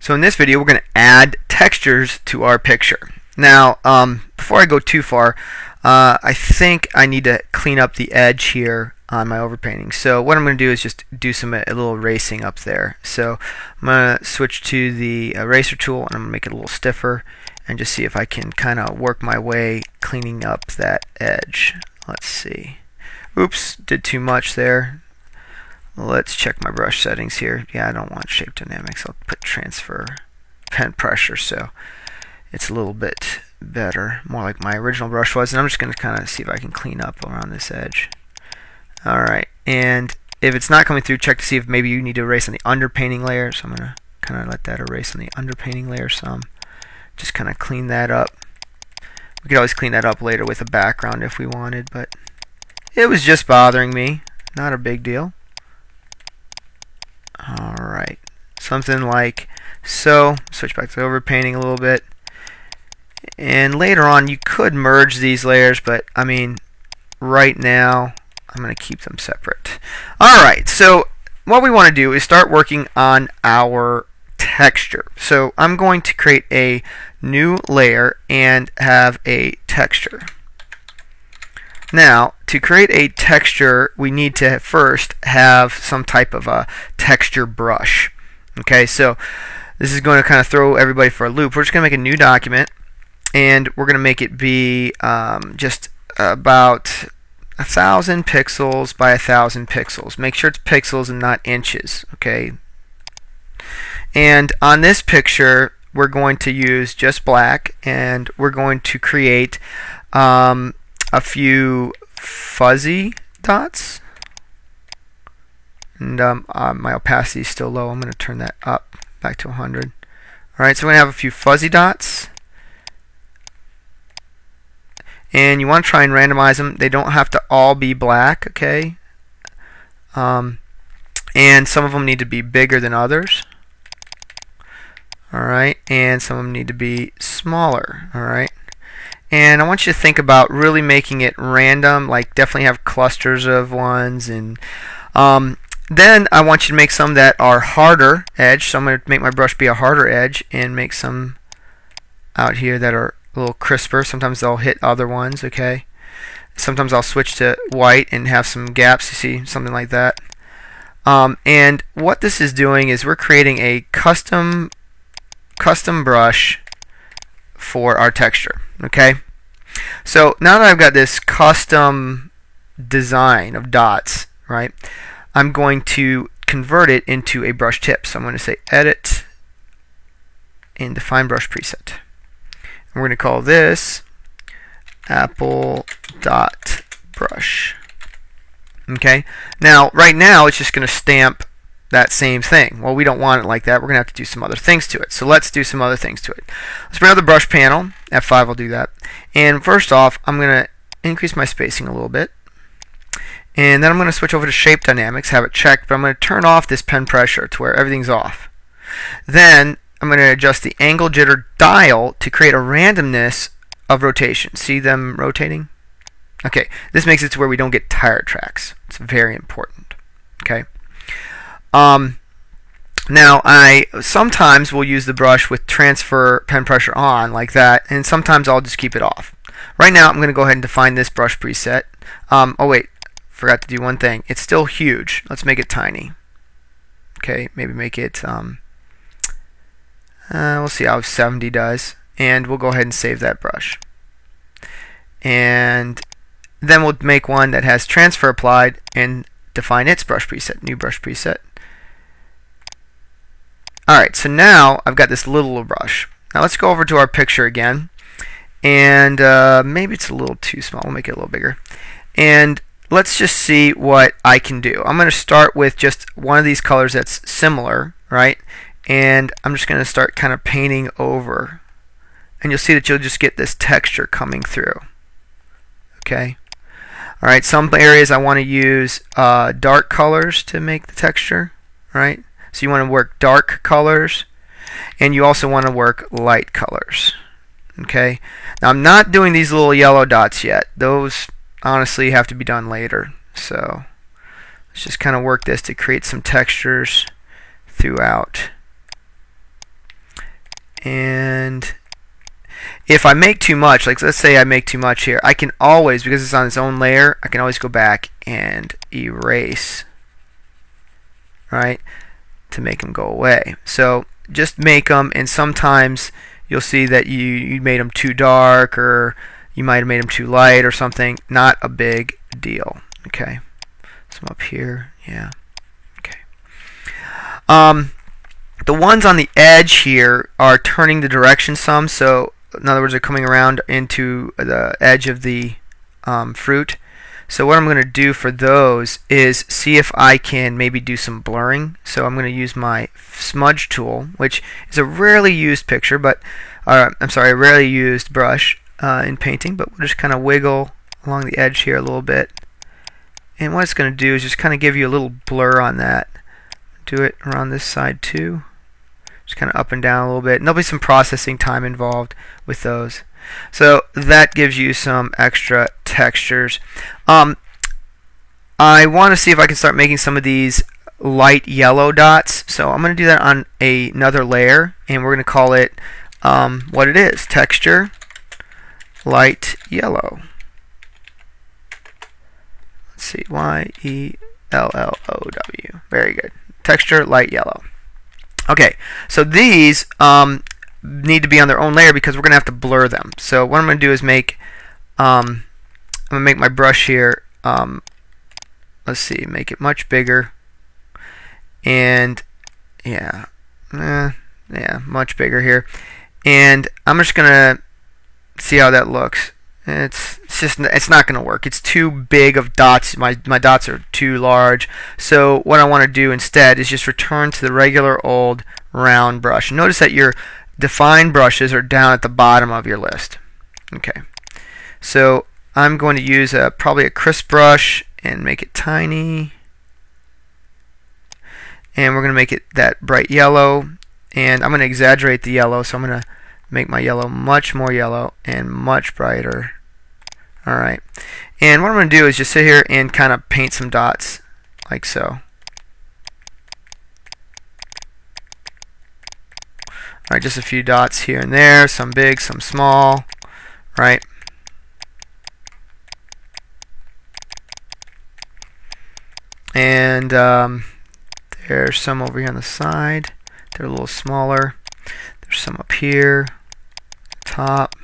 So in this video we're going to add textures to our picture. Now um, before I go too far uh, I think I need to clean up the edge here on my overpainting. So what I'm going to do is just do some a little erasing up there. So I'm going to switch to the eraser tool and I'm going to make it a little stiffer and just see if I can kind of work my way cleaning up that edge. Let's see. Oops, did too much there. Let's check my brush settings here. Yeah, I don't want shape dynamics. I'll put transfer pen pressure so it's a little bit better, more like my original brush was. And I'm just going to kind of see if I can clean up around this edge. Alright, and if it's not coming through, check to see if maybe you need to erase on the underpainting layer. So I'm going to kind of let that erase on the underpainting layer some. Just kind of clean that up. We could always clean that up later with a background if we wanted, but it was just bothering me. Not a big deal. Alright, something like so. Switch back to overpainting a little bit. And later on, you could merge these layers, but I mean, right now, I'm going to keep them separate. Alright, so what we want to do is start working on our texture. So I'm going to create a new layer and have a texture. Now, to create a texture, we need to first have some type of a texture brush. Okay, so this is going to kind of throw everybody for a loop. We're just going to make a new document, and we're going to make it be um, just about a thousand pixels by a thousand pixels. Make sure it's pixels and not inches. Okay. And on this picture, we're going to use just black, and we're going to create um, a few fuzzy dots. And um, uh, my opacity is still low. I'm going to turn that up back to 100. Alright, so we're going to have a few fuzzy dots. And you want to try and randomize them. They don't have to all be black, okay? Um, and some of them need to be bigger than others. Alright, and some of them need to be smaller. Alright. And I want you to think about really making it random, like definitely have clusters of ones. And um, then I want you to make some that are harder edge. So I'm going to make my brush be a harder edge and make some out here that are a little crisper. Sometimes they'll hit other ones, okay? Sometimes I'll switch to white and have some gaps, you see, something like that. Um, and what this is doing is we're creating a custom custom brush for our texture. Okay, so now that I've got this custom design of dots, right, I'm going to convert it into a brush tip. So I'm going to say Edit and Define Brush Preset. And we're going to call this Apple Dot Brush. Okay, now right now it's just going to stamp that same thing. Well, we don't want it like that. We're going to have to do some other things to it. So let's do some other things to it. Let's bring out the brush panel. F5 will do that. And first off, I'm going to increase my spacing a little bit. And then I'm going to switch over to shape dynamics, have it checked, but I'm going to turn off this pen pressure to where everything's off. Then I'm going to adjust the angle jitter dial to create a randomness of rotation. See them rotating? Okay, this makes it to where we don't get tire tracks. It's very important. Okay. Um, now, I sometimes will use the brush with transfer pen pressure on, like that, and sometimes I'll just keep it off. Right now, I'm going to go ahead and define this brush preset. Um, oh, wait, forgot to do one thing. It's still huge. Let's make it tiny. Okay, maybe make it, um, uh, we'll see how 70 does. And we'll go ahead and save that brush. And then we'll make one that has transfer applied and define its brush preset, new brush preset. Alright, so now I've got this little brush. Now let's go over to our picture again. And uh, maybe it's a little too small. We'll make it a little bigger. And let's just see what I can do. I'm going to start with just one of these colors that's similar, right? And I'm just going to start kind of painting over. And you'll see that you'll just get this texture coming through. Okay? Alright, some areas I want to use uh, dark colors to make the texture, right? So you want to work dark colors and you also want to work light colors. Okay. Now I'm not doing these little yellow dots yet. Those honestly have to be done later. So let's just kind of work this to create some textures throughout. and if I make too much, like let's say I make too much here, I can always, because it's on its own layer, I can always go back and erase, right, to make them go away. So just make them, and sometimes you'll see that you, you made them too dark, or you might have made them too light or something. Not a big deal, okay. Some up here, yeah, okay. Um, the ones on the edge here are turning the direction some, so in other words, they're coming around into the edge of the um, fruit. So what I'm going to do for those is see if I can maybe do some blurring. So I'm going to use my smudge tool, which is a rarely used picture, but uh, I'm sorry, a rarely used brush uh, in painting, but we'll just kind of wiggle along the edge here a little bit. And what it's going to do is just kind of give you a little blur on that. Do it around this side too just kind of up and down a little bit. And there'll be some processing time involved with those. So that gives you some extra textures. Um, I want to see if I can start making some of these light yellow dots. So I'm going to do that on a, another layer, and we're going to call it um, what it is, texture light yellow. Let's see, Y-E-L-L-O-W. Very good. Texture light yellow. Okay, so these um, need to be on their own layer because we're going to have to blur them. So what I'm going to do is make, um, I'm going to make my brush here, um, let's see, make it much bigger. And yeah, eh, yeah, much bigger here. And I'm just going to see how that looks. It's, it's just it's not going to work. It's too big of dots. My my dots are too large. So what I want to do instead is just return to the regular old round brush. Notice that your defined brushes are down at the bottom of your list. Okay. So I'm going to use a, probably a crisp brush and make it tiny. And we're going to make it that bright yellow. And I'm going to exaggerate the yellow, so I'm going to make my yellow much more yellow and much brighter. Alright. And what I'm going to do is just sit here and kind of paint some dots like so. Alright, just a few dots here and there, some big, some small, right? And um, there's some over here on the side. They're a little smaller. There's some up here top.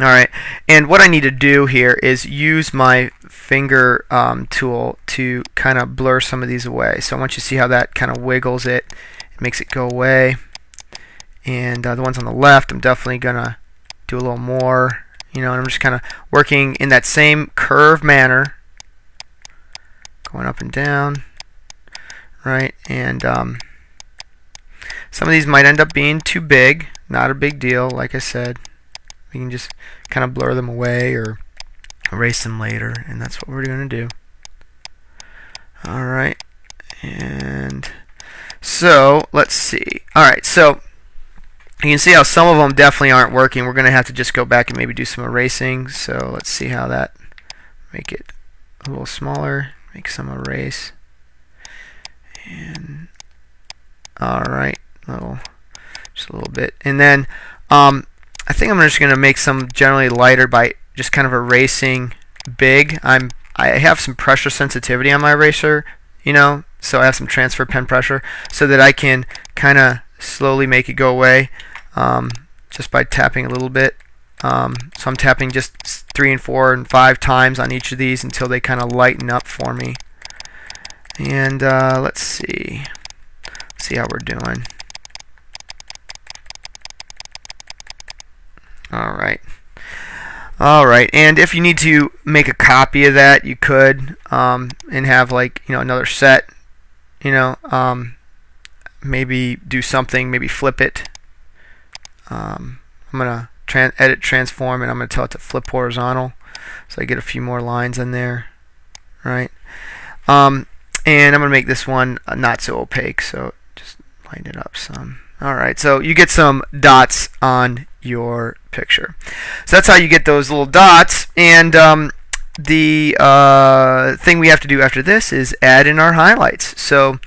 Alright, and what I need to do here is use my finger um, tool to kind of blur some of these away. So I want you to see how that kind of wiggles it. Makes it go away. And uh, the ones on the left, I'm definitely going to do a little more. You know, and I'm just kind of working in that same curve manner. Going up and down. Right, and um, some of these might end up being too big, not a big deal, like I said. We can just kind of blur them away or erase them later, and that's what we're going to do. Alright, and so let's see. Alright, so you can see how some of them definitely aren't working. We're going to have to just go back and maybe do some erasing. So let's see how that, make it a little smaller, make some erase. And, alright, little, just a little bit. And then um, I think I'm just going to make some generally lighter by just kind of erasing big. I'm I have some pressure sensitivity on my eraser, you know, so I have some transfer pen pressure so that I can kind of slowly make it go away um, just by tapping a little bit. Um, so I'm tapping just three and four and five times on each of these until they kind of lighten up for me. And uh, let's see, see how we're doing. Alright. Alright, and if you need to make a copy of that, you could, um, and have like, you know, another set, you know, um, maybe do something, maybe flip it. Um, I'm going to edit transform and I'm going to tell it to flip horizontal so I get a few more lines in there, right? Um, and I'm going to make this one not so opaque, so just lighten it up some. Alright, so you get some dots on your picture. So that's how you get those little dots. And um, the uh, thing we have to do after this is add in our highlights. So